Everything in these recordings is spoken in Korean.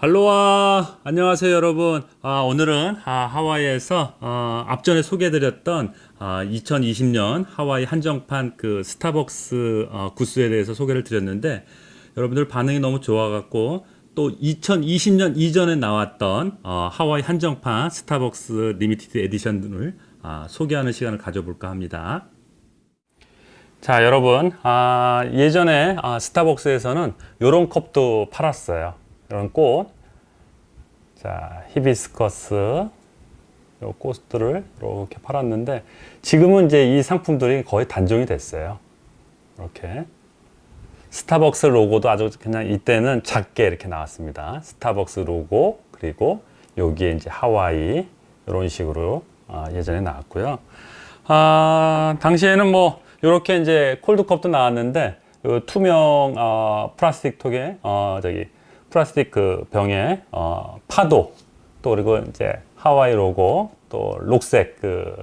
할로와. 안녕하세요 여러분. 아, 오늘은 아, 하와이에서 어, 앞전에 소개해드렸던 아, 2020년 하와이 한정판 그 스타벅스 어, 굿즈에 대해서 소개를 드렸는데 여러분들 반응이 너무 좋아갖고 또 2020년 이전에 나왔던 어, 하와이 한정판 스타벅스 limited edition을 아, 소개하는 시간을 가져볼까 합니다. 자 여러분. 아, 예전에 아, 스타벅스에서는 이런 컵도 팔았어요 이런 꽃, 자 히비스커스 요 꽃들을 이렇게 팔았는데 지금은 이제 이 상품들이 거의 단종이 됐어요. 이렇게 스타벅스 로고도 아주 그냥 이때는 작게 이렇게 나왔습니다. 스타벅스 로고 그리고 여기에 이제 하와이 이런 식으로 아, 예전에 나왔고요. 아, 당시에는 뭐 이렇게 이제 콜드컵도 나왔는데 요 투명 어, 플라스틱 통에 어, 저기 플라스틱 그 병에 어, 파도 또 그리고 이제 하와이 로고 또 녹색 그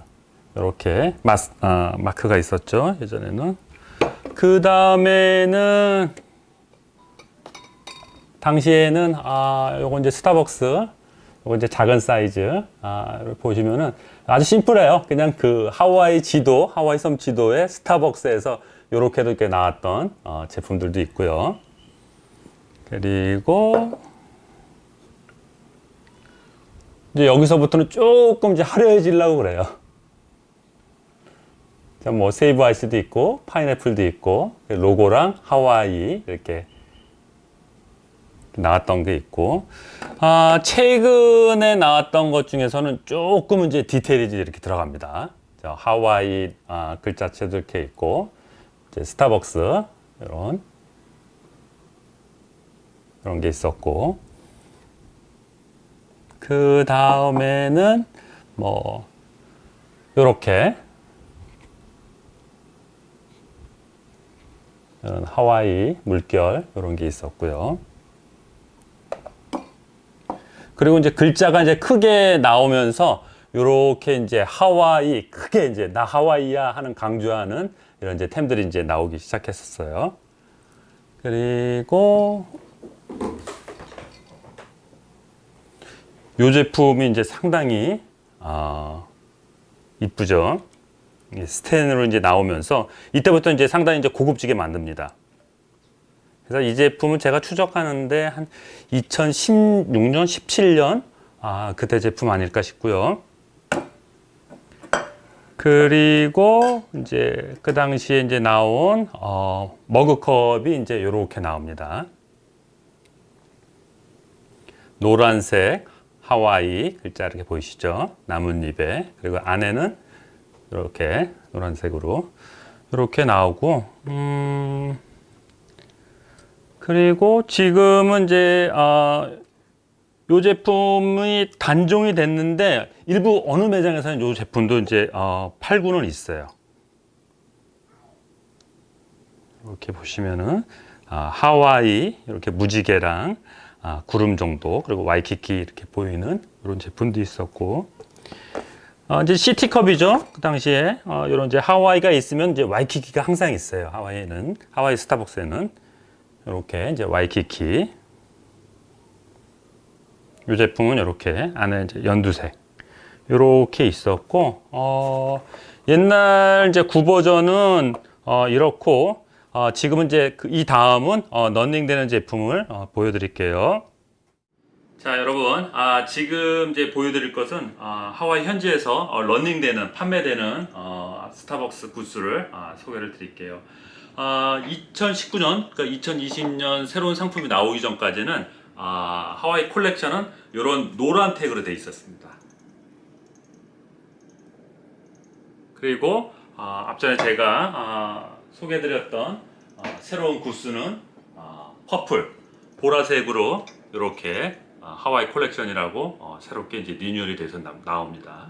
이렇게 마스, 어, 마크가 있었죠 예전에는. 그 다음에는 당시에는 아 요거 이제 스타벅스 요거 이제 작은 사이즈 아 보시면은 아주 심플해요. 그냥 그 하와이 지도 하와이 섬 지도에 스타벅스에서 요렇게도 이렇게 나왔던 어, 제품들도 있고요 그리고 이제 여기서부터는 조금 이제 화려해지려고 그래요. 뭐 세이브 아이스도 있고 파인애플도 있고 로고랑 하와이 이렇게 나왔던 게 있고 아 최근에 나왔던 것 중에서는 조금 이제 디테일이 이렇게 들어갑니다. 하와이 아, 글자체도 이렇게 있고 스타벅스 이런 그런 게 있었고 그 다음에는 뭐 요렇게 이런 하와이 물결 이런 게 있었고요. 그리고 이제 글자가 이제 크게 나오면서 요렇게 이제 하와이 크게 이제 나 하와이야 하는 강조하는 이런 이제 템들이 이제 나오기 시작했었어요. 그리고 이 제품이 이제 상당히 어, 이쁘죠. 스텐으로 이제 나오면서 이때부터 이제 상당히 이제 고급지게 만듭니다. 그래서 이 제품은 제가 추적하는데 한 2016년, 17년 아 그때 제품 아닐까 싶고요. 그리고 이제 그 당시에 이제 나온 어, 머그컵이 이제 이렇게 나옵니다. 노란색 하와이 글자 이렇게 보이시죠? 나뭇잎에 그리고 안에는 이렇게 노란색으로 이렇게 나오고 음 그리고 지금은 이제 어, 요 제품이 단종이 됐는데 일부 어느 매장에서는 요 제품도 이제 어, 팔고는 있어요. 이렇게 보시면은 아, 하와이 이렇게 무지개랑 아, 구름 정도 그리고 와이키키 이렇게 보이는 이런 제품도 있었고. 어, 이제 시티컵이죠. 그 당시에. 어, 이런 이제 하와이가 있으면 이제 와이키키가 항상 있어요. 하와이는. 하와이 스타벅스에는. 이렇게 이제 와이키키. 이 제품은 이렇게 안에 이제 연두색. 이렇게 있었고 어, 옛날 이제 구버전은 어, 이렇고 어, 지금은 이제 그 이 다음은 어, 런닝되는 제품을 어, 보여드릴게요. 자 여러분 아, 지금 이제 보여드릴 것은 아, 하와이 현지에서 어, 런닝되는 판매되는 어, 스타벅스 구스를 아, 소개를 드릴게요. 2019년 그러니까 2020년 새로운 상품이 나오기 전까지는 아, 하와이 콜렉션은 이런 노란 태그로 되어 있었습니다. 그리고 아, 앞전에 제가 아, 소개해드렸던 어, 새로운 구스는 어, purple, 보라색으로 이렇게 어, 하와이 콜렉션이라고 어, 새롭게 이제 리뉴얼이 돼서 나, 옵니다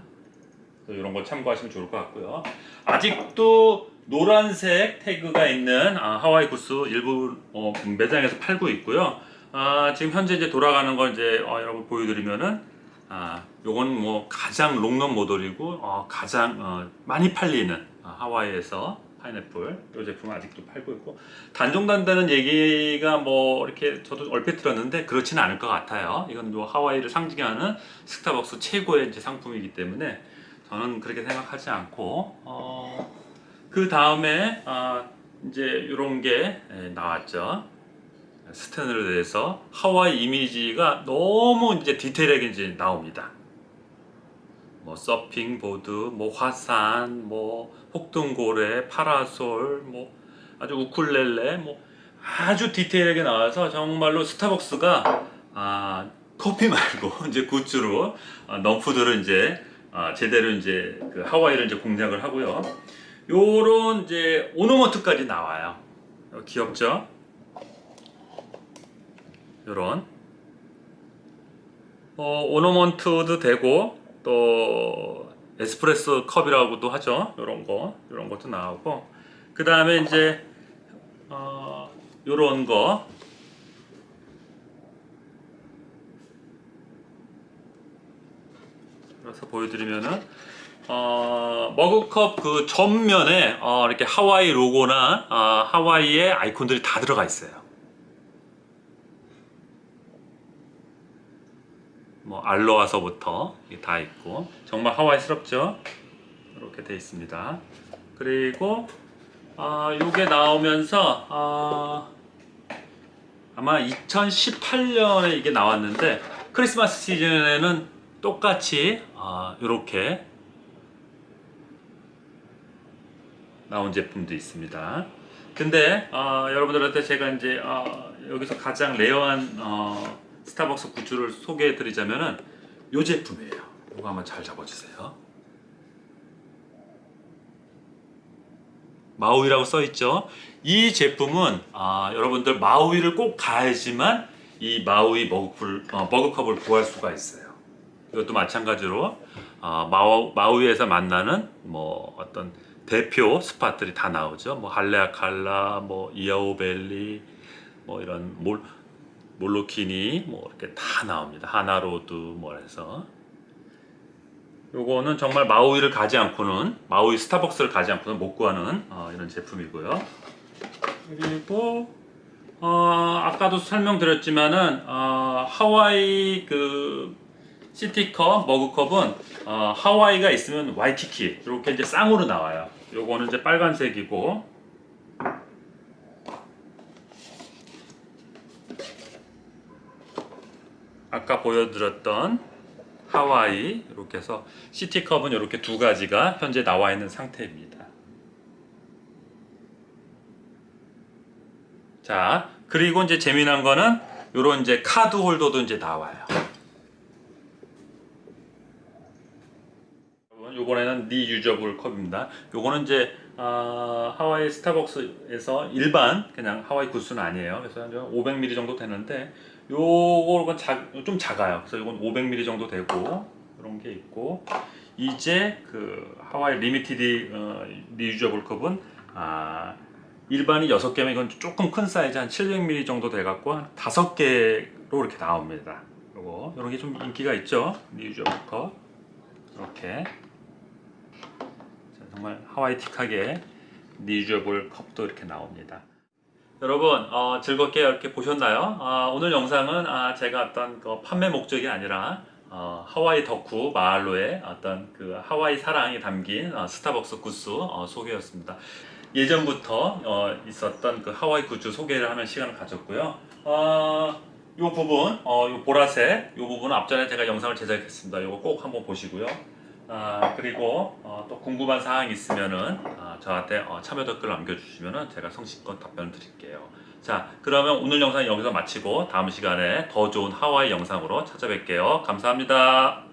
이런 거 참고하시면 좋을 것 같고요. 아직도 노란색 태그가 있는 아, 하와이 굿즈 일부 어, 매장에서 팔고 있고요. 아, 지금 현재 이제 돌아가는 걸 이제 어, 여러분 보여드리면은 아, 요건 뭐 가장 롱런 모델이고 어, 가장 어, 많이 팔리는 어, 하와이에서 파인애플 이 제품 은 아직도 팔고 있고 단종된다는 얘기가 뭐 이렇게 저도 얼핏 들었는데 그렇지는 않을 것 같아요. 이건 뭐 하와이를 상징하는 스타벅스 최고의 이제 상품이기 때문에 저는 그렇게 생각하지 않고 어, 그 다음에 아, 이제 이런 게 예, 나왔죠. 스탠으로 대해서 하와이 이미지가 너무 이제 디테일하게 이제 나옵니다. 뭐 서핑 보드, 뭐 화산, 뭐 폭등고래, 파라솔, 뭐 아주 우쿨렐레, 뭐 아주 디테일하게 나와서 정말로 스타벅스가 아 커피 말고 이제 굿즈로 아, 넌푸드를 이제 아, 제대로 이제 그 하와이를 이제 공략을 하고요. 요런 이제 오너먼트까지 나와요. 어, 귀엽죠? 요런 어, 오너먼트도 되고 또 에스프레소 컵이라고도 하죠. 요런 거, 요런 것도 나오고 그 다음에 이제 어, 요런 거 그래서 보여드리면은 어, 머그컵 그 전면에 어, 이렇게 하와이 로고나 어, 하와이의 아이콘들이 다 들어가 있어요. 뭐 aloha서부터 다 있고 정말 하와이스럽죠. 이렇게 돼 있습니다. 그리고 아 요게 나오면서 아 아마 2018년에 이게 나왔는데 크리스마스 시즌에는 똑같이 아 이렇게 나온 제품도 있습니다. 근데 어, 여러분들한테 제가 이제 어, 여기서 가장 rare한 어, 스타벅스 굿즈를 소개해 드리자면은 이 제품이에요. 이거 한번 잘 잡아주세요. 마우이라고 써 있죠. 이 제품은 아, 여러분들 마우이를 꼭 가야지만 이 마우이 머그풀, 어, 머그컵을 구할 수가 있어요. 이것도 마찬가지로 어, 마우, 마우이에서 만나는 뭐 어떤 대표 spot들이 다 나오죠. 뭐 할레아칼라, 뭐 이아오밸리, 뭐 이런 몰 몰로키니 뭐 이렇게 다 나옵니다. 하나로드 뭐 해서 요거는 정말 마우이를 가지 않고는 마우이 스타벅스를 가지 않고는 못 구하는 어, 이런 제품이고요. 그리고 어, 아까도 설명드렸지만은 어, 하와이 그 시티컵 머그컵은 어, 하와이가 있으면 와이키키 이렇게 이제 쌍으로 나와요. 요거는 이제 빨간색이고 아까 보여드렸던 하와이 이렇게 해서 시티컵은 이렇게 두 가지가 현재 나와 있는 상태입니다. 자 그리고 이제 재미난 거는 이런 이제 카드 홀더도 이제 나와요. 요번에는 니 유저블 컵입니다. 요거는 이제 아, 하와이 스타벅스에서 일반 그냥 하와이 구스는 아니에요. 그래서 한 500ml 정도 되는데 요거는 작, 좀 작아요. 그래서 이건 500ml 정도 되고 이런 게 있고 이제 그 하와이 limited 어, reusable 컵은 아, 일반이 6개면 이건 조금 큰 사이즈 한 700ml 정도 돼 갖고 한 5개로 이렇게 나옵니다. 요거 이런 게 좀 인기가 있죠. reusable 컵 이렇게 자, 정말 하와이틱하게 reusable 컵도 이렇게 나옵니다. 여러분 어, 즐겁게 이렇게 보셨나요? 아, 오늘 영상은 아, 제가 어떤 그 판매 목적이 아니라 어, 하와이 덕후 마을로의 어떤 그 하와이 사랑이 담긴 어, 스타벅스 굿즈 어, 소개였습니다. 예전부터 어, 있었던 그 하와이 굿즈 소개를 하는 시간을 가졌고요. 어, 이 부분, 어, 요 보라색, 이 부분은 앞전에 제가 영상을 제작했습니다. 이거 꼭 한번 보시고요. 아, 그리고 어, 또 궁금한 사항이 있으면은 아, 저한테 어, 참여 댓글 남겨주시면은 제가 성실껏 답변 드릴게요. 자, 그러면 오늘 영상 여기서 마치고 다음 시간에 더 좋은 하와이 영상으로 찾아뵐게요. 감사합니다.